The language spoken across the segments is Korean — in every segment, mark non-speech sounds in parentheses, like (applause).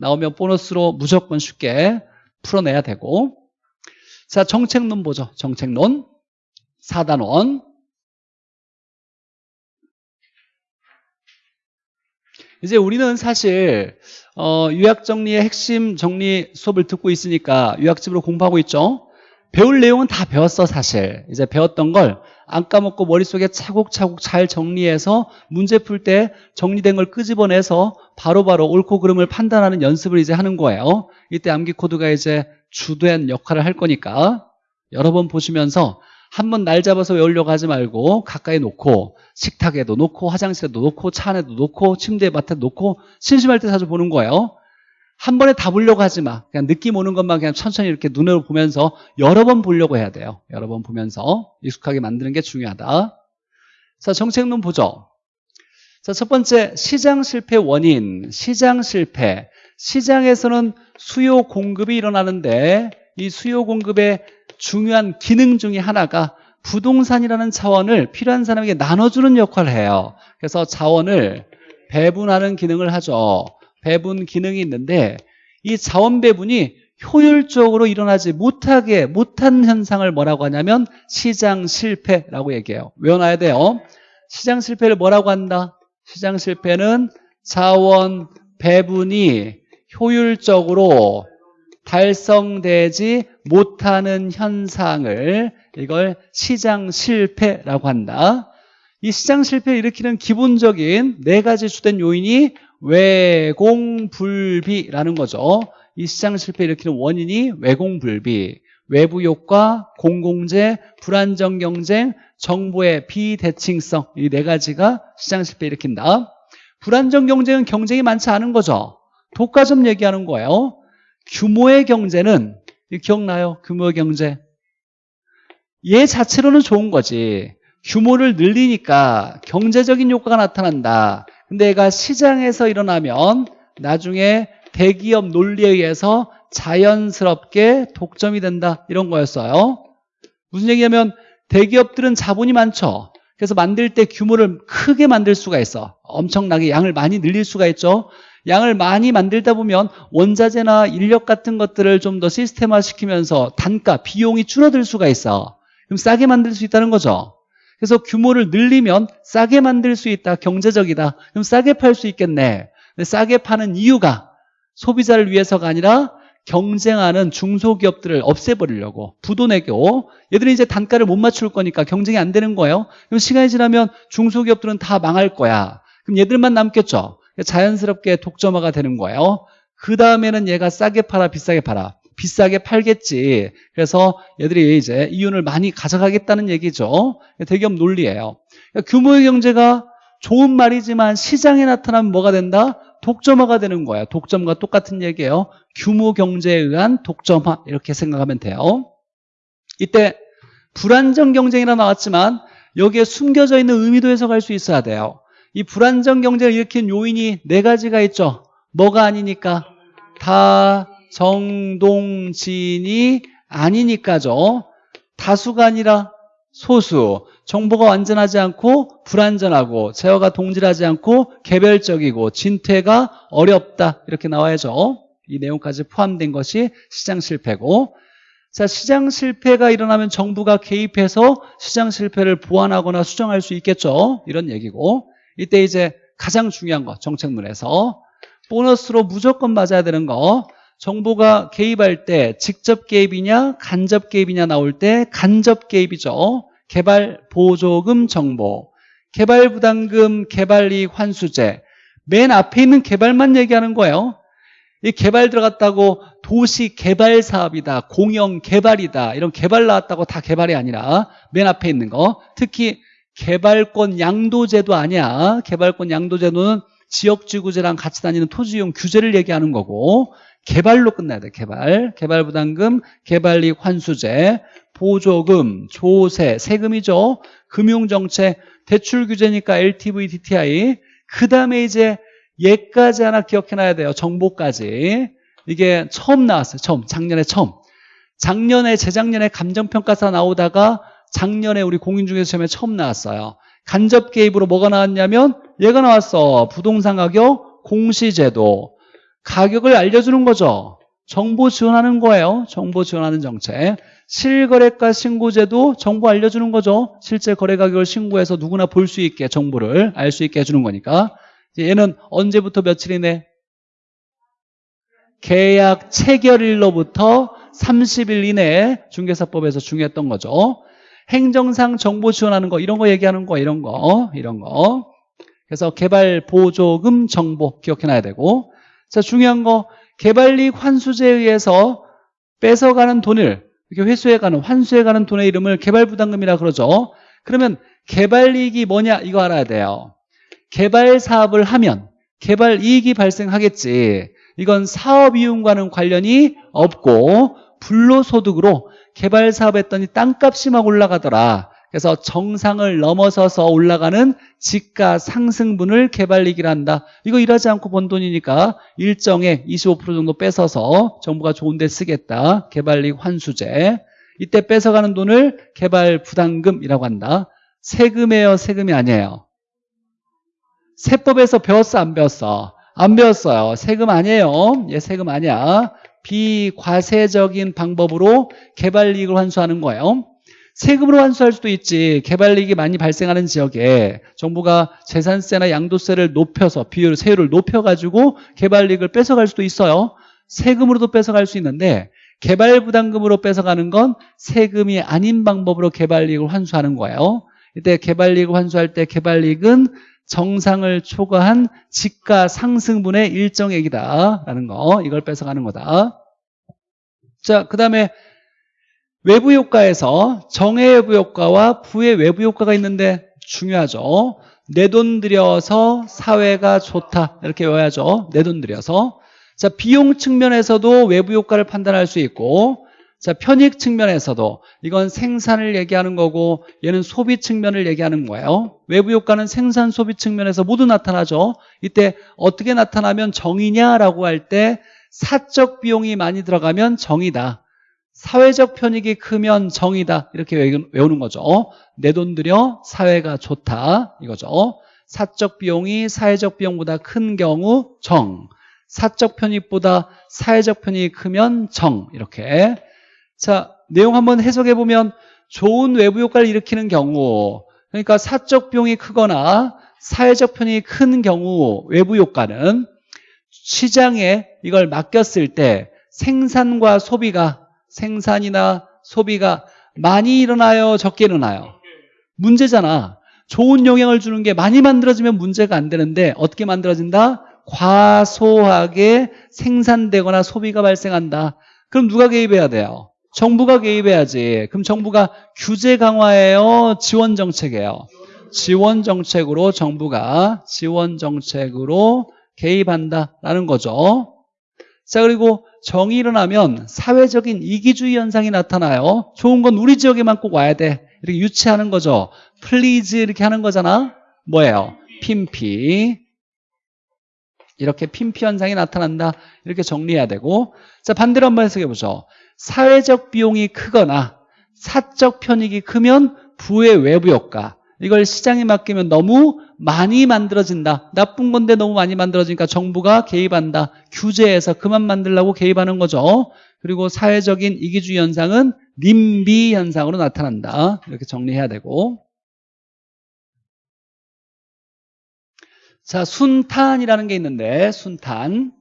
나오면 보너스로 무조건 쉽게 풀어내야 되고. 자 정책론 보죠. 정책론. 4단원. 이제 우리는 사실 어, 요약정리의 핵심 정리 수업을 듣고 있으니까 요약집으로 공부하고 있죠. 배울 내용은 다 배웠어 사실. 이제 배웠던 걸 안 까먹고 머릿속에 차곡차곡 잘 정리해서 문제 풀 때 정리된 걸 끄집어내서 바로 바로 옳고 그름을 판단하는 연습을 이제 하는 거예요. 이때 암기 코드가 이제 주된 역할을 할 거니까. 여러 번 보시면서 한 번 날 잡아서 외우려고 하지 말고 가까이 놓고 식탁에도 놓고 화장실에도 놓고 차 안에도 놓고 침대 밭에 놓고 심심할 때 자주 보는 거예요 한 번에 다 보려고 하지 마. 그냥 느낌 오는 것만 그냥 천천히 이렇게 눈으로 보면서 여러 번 보려고 해야 돼요. 여러 번 보면서 익숙하게 만드는 게 중요하다. 자, 정책론 보죠. 자, 첫 번째 시장 실패 원인. 시장 실패. 시장에서는 수요 공급이 일어나는데 이 수요 공급의 중요한 기능 중에 하나가 부동산이라는 자원을 필요한 사람에게 나눠주는 역할을 해요. 그래서 자원을 배분하는 기능을 하죠. 배분 기능이 있는데 이 자원 배분이 효율적으로 일어나지 못하게 못한 현상을 뭐라고 하냐면 시장 실패라고 얘기해요. 외워놔야 돼요. 시장 실패를 뭐라고 한다? 시장 실패는 자원 배분이 효율적으로 달성되지 못하는 현상을 이걸 시장 실패라고 한다. 이 시장 실패를 일으키는 기본적인 네 가지 주된 요인이 외공불비라는 거죠. 이 시장 실패 일으키는 원인이 외공불비, 외부 효과, 공공재, 불안정 경쟁, 정보의 비대칭성 이 네 가지가 시장 실패 일으킨다. 불안정 경쟁은 경쟁이 많지 않은 거죠. 독과점 얘기하는 거예요. 규모의 경제는 기억나요? 규모의 경제. 얘 자체로는 좋은 거지. 규모를 늘리니까 경제적인 효과가 나타난다. 근데 얘가 시장에서 일어나면 나중에 대기업 논리에 의해서 자연스럽게 독점이 된다 이런 거였어요. 무슨 얘기냐면 대기업들은 자본이 많죠. 그래서 만들 때 규모를 크게 만들 수가 있어. 엄청나게 양을 많이 늘릴 수가 있죠. 양을 많이 만들다 보면 원자재나 인력 같은 것들을 좀 더 시스템화 시키면서 단가, 비용이 줄어들 수가 있어. 그럼 싸게 만들 수 있다는 거죠 그래서 규모를 늘리면 싸게 만들 수 있다. 경제적이다. 그럼 싸게 팔 수 있겠네. 싸게 파는 이유가 소비자를 위해서가 아니라 경쟁하는 중소기업들을 없애버리려고 부도내고 얘들은 이제 단가를 못 맞출 거니까 경쟁이 안 되는 거예요. 그럼 시간이 지나면 중소기업들은 다 망할 거야. 그럼 얘들만 남겠죠. 자연스럽게 독점화가 되는 거예요. 그 다음에는 얘가 싸게 팔아 비싸게 팔아. 비싸게 팔겠지. 그래서 얘들이 이제 이윤을 많이 가져가겠다는 얘기죠. 대기업 논리예요. 그러니까 규모의 경제가 좋은 말이지만 시장에 나타나면 뭐가 된다? 독점화가 되는 거야. 독점과 똑같은 얘기예요. 규모 경제에 의한 독점화 이렇게 생각하면 돼요. 이때 불안정 경쟁이라 나왔지만 여기에 숨겨져 있는 의미도 해석할 수 있어야 돼요. 이 불안정 경쟁을 일으킨 요인이 네 가지가 있죠. 뭐가 아니니까 다 정동진이 아니니까죠. 다수가 아니라 소수. 정보가 완전하지 않고 불완전하고 제어가 동질하지 않고 개별적이고 진퇴가 어렵다. 이렇게 나와야죠. 이 내용까지 포함된 것이 시장 실패고 자 시장 실패가 일어나면 정부가 개입해서 시장 실패를 보완하거나 수정할 수 있겠죠. 이런 얘기고 이때 이제 가장 중요한 거 정책문에서 보너스로 무조건 맞아야 되는 거 정부가 개입할 때 직접 개입이냐 간접 개입이냐 나올 때 간접 개입이죠. 개발 보조금 정보, 개발 부담금, 개발 이익 환수제 맨 앞에 있는 개발만 얘기하는 거예요. 이 개발 들어갔다고 도시 개발 사업이다, 공영 개발이다 이런 개발 나왔다고 다 개발이 아니라 맨 앞에 있는 거 특히 개발권 양도제도 아니야. 개발권 양도제도는 지역지구제랑 같이 다니는 토지용 규제를 얘기하는 거고 개발로 끝나야 돼 개발. 개발부담금 개발이익 환수제 보조금 조세 세금이죠. 금융정책 대출 규제니까 LTV DTI 그 다음에 이제 얘까지 하나 기억해놔야 돼요. 정보까지. 이게 처음 나왔어요 처음. 작년에 처음. 작년에 재작년에 감정평가사 나오다가 작년에 우리 공인중개사 시험에 처음 나왔어요. 간접 개입으로 뭐가 나왔냐면 얘가 나왔어. 부동산 가격 공시제도 가격을 알려주는 거죠. 정보 지원하는 거예요. 정보 지원하는 정책. 실거래가 신고제도 정보 알려주는 거죠. 실제 거래 가격을 신고해서 누구나 볼 수 있게 정보를 알 수 있게 해주는 거니까. 얘는 언제부터 며칠이네? 계약 체결일로부터 30일 이내에 중개사법에서 중요했던 거죠. 행정상 정보 지원하는 거 이런 거 얘기하는 거 이런 거 이런 거 그래서 개발 보조금 정보 기억해놔야 되고 자 중요한 거 개발이익 환수제에 의해서 뺏어가는 돈을 이렇게 회수해가는 환수해가는 돈의 이름을 개발부담금이라 그러죠. 그러면 개발이익이 뭐냐? 이거 알아야 돼요. 개발 사업을 하면 개발이익이 발생하겠지. 이건 사업이윤과는 관련이 없고 불로소득으로 개발 사업했더니 땅값이 막 올라가더라. 그래서 정상을 넘어서서 올라가는 지가 상승분을 개발이익이라 한다. 이거 일하지 않고 번 돈이니까 일정에 25% 정도 뺏어서 정부가 좋은 데 쓰겠다. 개발이익 환수제. 이때 뺏어가는 돈을 개발 부담금이라고 한다. 세금이에요, 세금이 아니에요. 세법에서 배웠어, 안 배웠어? 안 배웠어요. 세금 아니에요. 얘 세금 아니야. 비과세적인 방법으로 개발이익을 환수하는 거예요. 세금으로 환수할 수도 있지. 개발이익이 많이 발생하는 지역에 정부가 재산세나 양도세를 높여서 비율, 세율을 높여가지고 개발이익을 뺏어갈 수도 있어요. 세금으로도 뺏어갈 수 있는데 개발부담금으로 뺏어가는 건 세금이 아닌 방법으로 개발이익을 환수하는 거예요. 이때 개발이익을 환수할 때 개발이익은 정상을 초과한 지가 상승분의 일정액이다라는 거 이걸 뺏어가는 거다. 자, 그 다음에 외부 효과에서 정의 외부 효과와 부의 외부 효과가 있는데 중요하죠. 내 돈 들여서 사회가 좋다 이렇게 외워야죠. 내 돈 들여서 자 비용 측면에서도 외부 효과를 판단할 수 있고 자, 편익 측면에서도 이건 생산을 얘기하는 거고 얘는 소비 측면을 얘기하는 거예요. 외부 효과는 생산 소비 측면에서 모두 나타나죠. 이때 어떻게 나타나면 정이냐라고 할 때 사적 비용이 많이 들어가면 정이다. 사회적 편익이 크면 정이다. 이렇게 외우는 거죠. 내 돈 들여 사회가 좋다. 이거죠. 사적 비용이 사회적 비용보다 큰 경우 정. 사적 편익보다 사회적 편익이 크면 정. 이렇게 자, 내용 한번 해석해 보면 좋은 외부 효과를 일으키는 경우 그러니까 사적 비용이 크거나 사회적 편익이 큰 경우 외부 효과는 시장에 이걸 맡겼을 때 생산과 소비가 생산이나 소비가 많이 일어나요 적게 일어나요 문제잖아 좋은 영향을 주는 게 많이 만들어지면 문제가 안 되는데 어떻게 만들어진다? 과소하게 생산되거나 소비가 발생한다 그럼 누가 개입해야 돼요? 정부가 개입해야지. 그럼 정부가 규제 강화예요? 지원 정책이에요? 지원 정책으로 정부가 지원 정책으로 개입한다라는 거죠. 자 그리고 정이 일어나면 사회적인 이기주의 현상이 나타나요. 좋은 건 우리 지역에만 꼭 와야 돼. 이렇게 유치하는 거죠. please 이렇게 하는 거잖아. 뭐예요? 핌피. 이렇게 핌피 현상이 나타난다. 이렇게 정리해야 되고 자 반대로 한번 해석해 보죠. 사회적 비용이 크거나 사적 편익이 크면 부의 외부 효과 이걸 시장에 맡기면 너무 많이 만들어진다. 나쁜 건데 너무 많이 만들어지니까 정부가 개입한다. 규제해서 그만 만들라고 개입하는 거죠. 그리고 사회적인 이기주의 현상은 님비 현상으로 나타난다. 이렇게 정리해야 되고. 자 순탄이라는 게 있는데 순탄.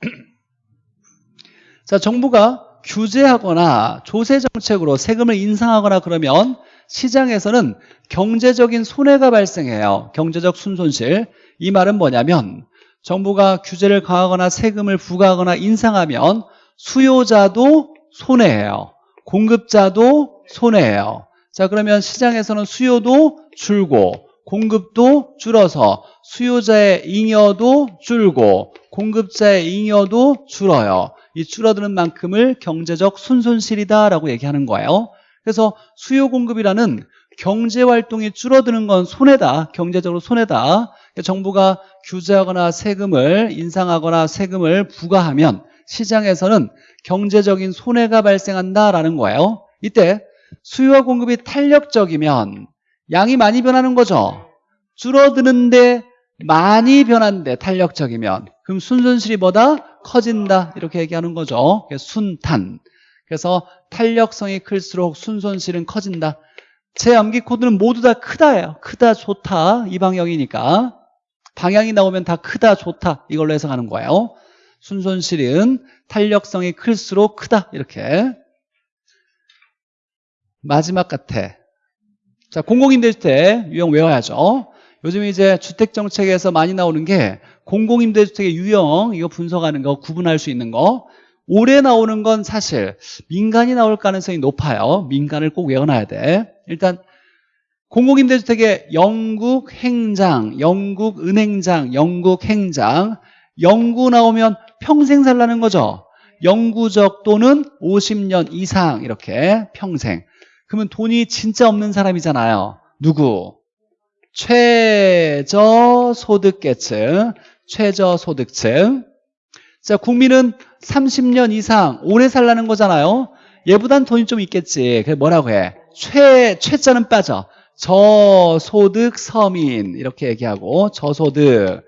(clears throat) 자 정부가 규제하거나 조세 정책으로 세금을 인상하거나 그러면 시장에서는 경제적인 손해가 발생해요. 경제적 순손실. 이 말은 뭐냐면 정부가 규제를 강하거나 세금을 부과하거나 인상하면 수요자도 손해예요. 공급자도 손해예요. 자 그러면 시장에서는 수요도 줄고 공급도 줄어서 수요자의 잉여도 줄고 공급자의 잉여도 줄어요. 이 줄어드는 만큼을 경제적 순손실이다라고 얘기하는 거예요. 그래서 수요 공급이라는 경제 활동이 줄어드는 건 손해다. 경제적으로 손해다. 정부가 규제하거나 세금을 인상하거나 세금을 부과하면 시장에서는 경제적인 손해가 발생한다라는 거예요. 이때 수요와 공급이 탄력적이면 양이 많이 변하는 거죠. 줄어드는데 많이 변한데 탄력적이면 그럼 순손실이 뭐다? 커진다. 이렇게 얘기하는 거죠. 그래서 순탄. 그래서 탄력성이 클수록 순손실은 커진다. 제 암기 코드는 모두 다 크다예요. 크다, 좋다. 이 방향이니까. 방향이 나오면 다 크다, 좋다. 이걸로 해석하는 거예요. 순손실은 탄력성이 클수록 크다. 이렇게. 마지막 같아. 자, 공공임대주택 유형 외워야죠. 요즘 이제 주택정책에서 많이 나오는 게 공공임대주택의 유형 이거 분석하는 거 구분할 수 있는 거 올해 나오는 건 사실 민간이 나올 가능성이 높아요. 민간을 꼭 외워놔야 돼. 일단 공공임대주택의 영국 행장, 영국 은행장, 영국 행장 영구 나오면 평생 살라는 거죠. 영구적 또는 50년 이상 이렇게 평생. 그러면 돈이 진짜 없는 사람이잖아요. 누구? 최저소득계층, 최저소득층. 자, 국민은 30년 이상 오래 살라는 거잖아요. 얘보단 돈이 좀 있겠지. 그래 뭐라고 해? 최, 최자는 빠져. 저소득 서민 이렇게 얘기하고 저소득.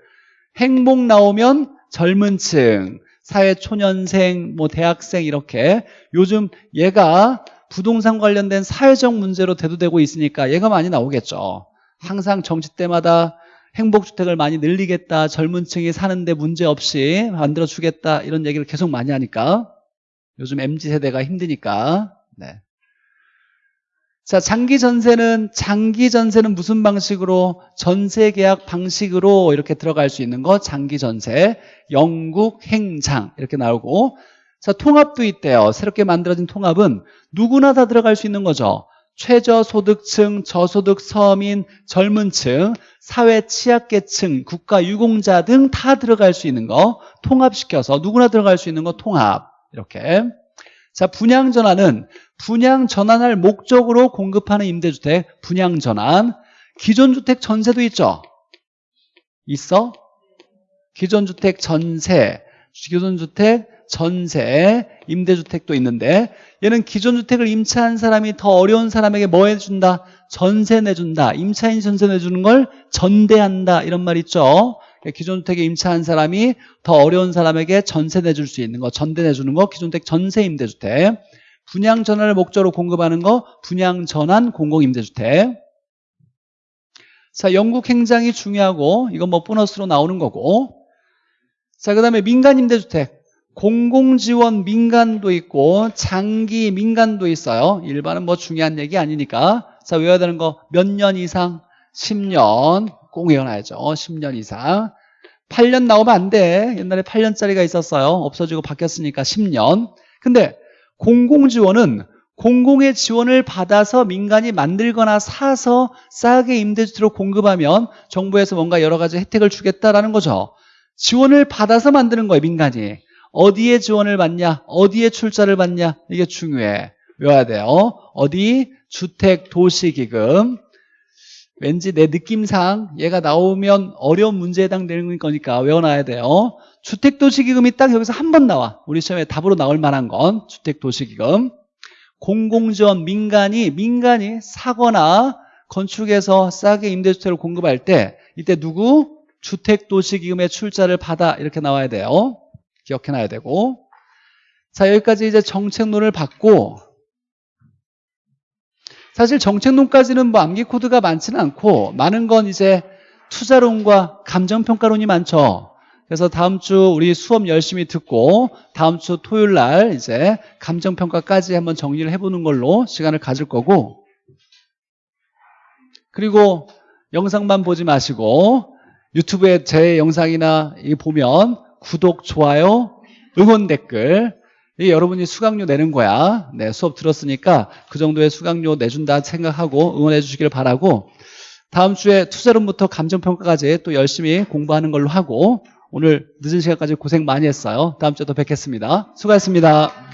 행복 나오면 젊은 층, 사회 초년생, 뭐 대학생 이렇게 요즘 얘가 부동산 관련된 사회적 문제로 대두되고 있으니까 얘가 많이 나오겠죠. 항상 정치 때마다 행복주택을 많이 늘리겠다. 젊은 층이 사는데 문제없이 만들어주겠다. 이런 얘기를 계속 많이 하니까 요즘 MZ세대가 힘드니까 네. 자, 장기 전세는 장기 전세는 무슨 방식으로 전세 계약 방식으로 이렇게 들어갈 수 있는 거 장기 전세, 영국 행장 이렇게 나오고 자, 통합도 있대요. 새롭게 만들어진 통합은 누구나 다 들어갈 수 있는 거죠. 최저소득층, 저소득 서민, 젊은 층, 사회 취약계층, 국가 유공자 등 다 들어갈 수 있는 거 통합시켜서 누구나 들어갈 수 있는 거 통합. 이렇게. 자 분양 전환은 분양 전환할 목적으로 공급하는 임대주택 분양 전환. 기존 주택 전세도 있죠? 있어? 기존 주택 전세 기존 주택 전세 임대주택도 있는데 얘는 기존 주택을 임차한 사람이 더 어려운 사람에게 뭐 해준다? 전세 내준다. 임차인 전세 내주는 걸 전대한다. 이런 말 있죠? 기존 주택에 임차한 사람이 더 어려운 사람에게 전세 내줄 수 있는 거 전대 내주는 거 기존 주택 전세 임대주택. 분양 전환을 목적으로 공급하는 거 분양 전환 공공 임대주택. 자 영국 행장이 중요하고 이건 뭐 보너스로 나오는 거고. 자 그 다음에 민간 임대주택 공공지원 민간도 있고 장기 민간도 있어요. 일반은 뭐 중요한 얘기 아니니까. 자 외워야 되는 거 몇 년 이상? 10년. 꼭 외워놔야죠. 10년 이상. 8년 나오면 안 돼. 옛날에 8년짜리가 있었어요. 없어지고 바뀌었으니까 10년. 근데 공공지원은 공공의 지원을 받아서 민간이 만들거나 사서 싸게 임대주택으로 공급하면 정부에서 뭔가 여러 가지 혜택을 주겠다라는 거죠. 지원을 받아서 만드는 거예요 민간이 어디에 지원을 받냐? 어디에 출자를 받냐? 이게 중요해 외워야 돼요. 어디? 주택 도시기금. 왠지 내 느낌상 얘가 나오면 어려운 문제에 해당되는 거니까 외워놔야 돼요. 주택도시기금이 딱 여기서 한 번 나와. 우리 시험에 답으로 나올 만한 건 주택도시기금. 공공지원 민간이 민간이 사거나 건축에서 싸게 임대주택을 공급할 때 이때 누구? 주택도시기금의 출자를 받아. 이렇게 나와야 돼요 기억해놔야 되고. 자 여기까지 이제 정책론을 받고 사실 정책론까지는 뭐 암기 코드가 많지는 않고 많은 건 이제 투자론과 감정평가론이 많죠. 그래서 다음 주 우리 수업 열심히 듣고 다음 주 토요일 날 이제 감정평가까지 한번 정리를 해보는 걸로 시간을 가질 거고. 그리고 영상만 보지 마시고 유튜브에 제 영상이나 보면 구독, 좋아요, 응원 댓글. 이 여러분이 수강료 내는 거야. 네, 수업 들었으니까 그 정도의 수강료 내준다 생각하고 응원해 주시길 바라고 다음 주에 투자론부터 감정평가까지 또 열심히 공부하는 걸로 하고 오늘 늦은 시간까지 고생 많이 했어요. 다음 주에 또 뵙겠습니다. 수고하셨습니다